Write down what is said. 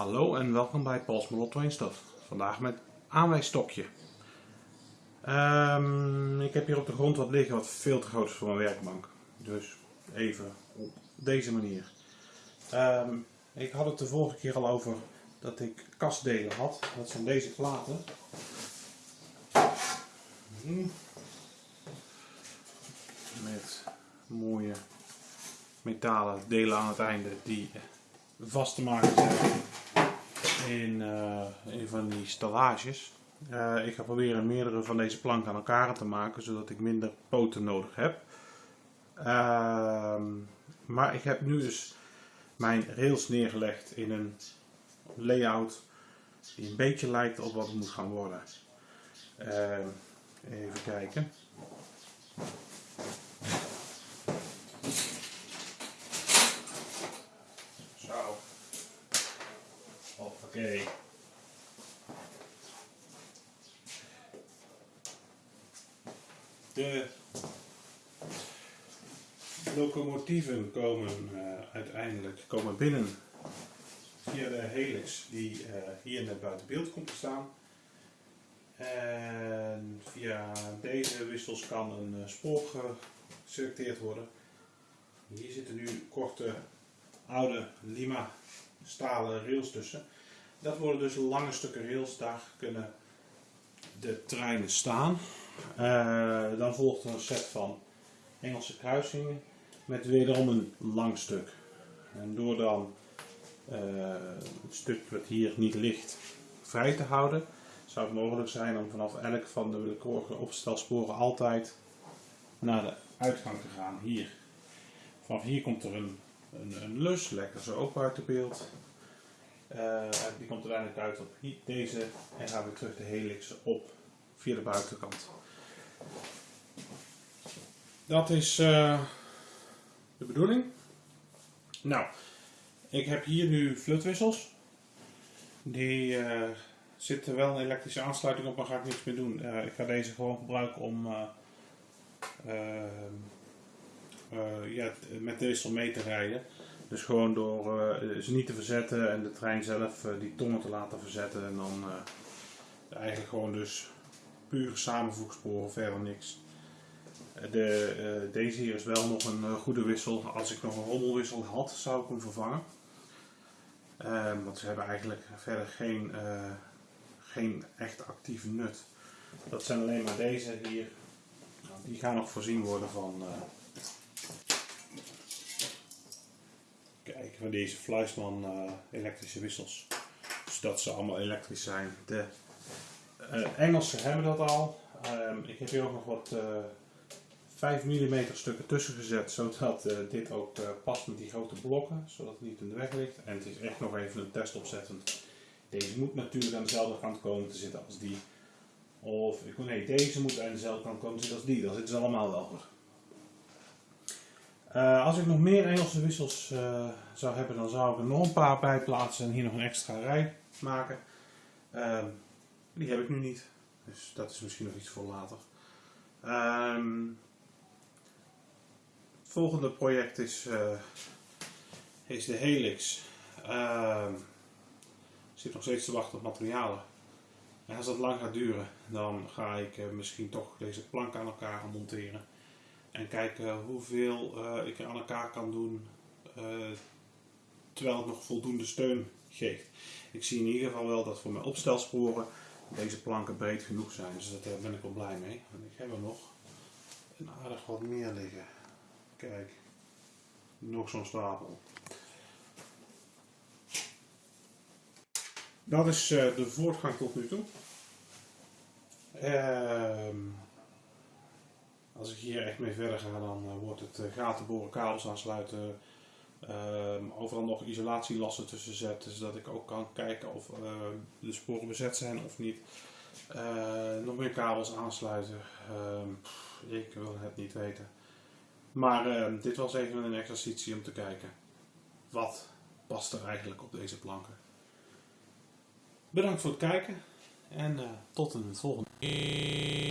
Hallo en welkom bij Paul's Molotto Stof. Vandaag met aanwijsstokje. Um, ik heb hier op de grond wat liggen wat veel te groot is voor mijn werkbank. Dus even op deze manier. Um, ik had het de vorige keer al over dat ik kastdelen had. Dat zijn deze platen. Met mooie metalen delen aan het einde die vast te maken zijn in, uh, in van die stallages. Uh, ik ga proberen meerdere van deze planken aan elkaar te maken, zodat ik minder poten nodig heb. Uh, maar ik heb nu dus mijn rails neergelegd in een layout die een beetje lijkt op wat het moet gaan worden. Ehm, even kijken. Oké. De locomotieven komen uh, uiteindelijk komen binnen via de helix die uh, hier net buiten beeld komt te staan. En via deze wissels kan een uh, spoor geselecteerd worden. Hier zitten nu korte oude Lima stalen rails tussen. Dat worden dus lange stukken rails, daar kunnen de treinen staan. Uh, dan volgt een set van Engelse kruisingen met wederom een lang stuk. En door dan uh, het stuk wat hier niet ligt vrij te houden, zou het mogelijk zijn om vanaf elk van de willekeurige opstelsporen altijd naar de uitgang te gaan. Hier. Vanaf hier komt er een, een, lus, lekker zo ook buiten beeld. Die komt uiteindelijk uit op deze en gaan we terug de helix op via de buitenkant. Dat is uh, de bedoeling. Nou, ik heb hier nu flutwissels. Die uh, zitten wel een elektrische aansluiting op, maar ga ik niks meer doen. ik ga deze gewoon gebruiken om ja, met de wissel mee te rijden. Dus gewoon door uh, ze niet te verzetten en de trein zelf uh, die tongen te laten verzetten. En dan uh, eigenlijk gewoon dus puur samenvoegsporen, verder niks. De, deze hier is wel nog een goede wissel. Als ik nog een rommelwissel had, zou ik hem vervangen. Ehm, want ze hebben eigenlijk verder geen, geen echt actieve nut. Dat zijn alleen maar deze hier. Nou, die gaan nog voorzien worden van Kijk, van deze Fleischmann uh, elektrische wissels. Dus dat ze allemaal elektrisch zijn. De uh, Engelsen hebben dat al. Um, ik heb hier ook nog wat uh, 5 mm stukken tussen gezet, zodat dit ook past met die grote blokken, zodat het niet in de weg ligt. En het is echt nog even een test opzettend. Deze moet natuurlijk aan dezelfde kant komen te zitten als die. Of, nee, deze moet aan dezelfde kant komen te zitten als die. Dan zitten ze allemaal wel. Uh, als ik nog meer Engelse wissels uh, zou hebben, dan zou ik er nog een paar bij plaatsen en hier nog een extra rij maken. Uh, die heb ik nu niet, dus dat is misschien nog iets voor later. Ehm, het volgende project is, eh, is de Helix. Ehm, ik zit nog steeds te wachten op materialen. En als dat lang gaat duren, dan ga ik misschien toch deze plank aan elkaar monteren. En kijken hoeveel uh, ik aan elkaar kan doen uh, terwijl het nog voldoende steun geeft. Ik zie in ieder geval wel dat voor mijn opstelsporen deze planken breed genoeg zijn. Dus daar ben ik wel blij mee. En ik heb er nog een aardig wat meer liggen. Kijk, nog zo'n stapel. Dat is de voortgang tot nu toe. Ehm als ik hier echt mee verder ga, dan uh, wordt het uh, gaten boren, kabels aansluiten, uh, overal nog isolatielassen tussen zetten, zodat ik ook kan kijken of eh, de sporen bezet zijn of niet. nog meer kabels aansluiten, ehm, ik wil het niet weten. Maar ehm, dit was even een exercitie om te kijken wat past er eigenlijk op deze planken. Bedankt voor het kijken en tot het volgende.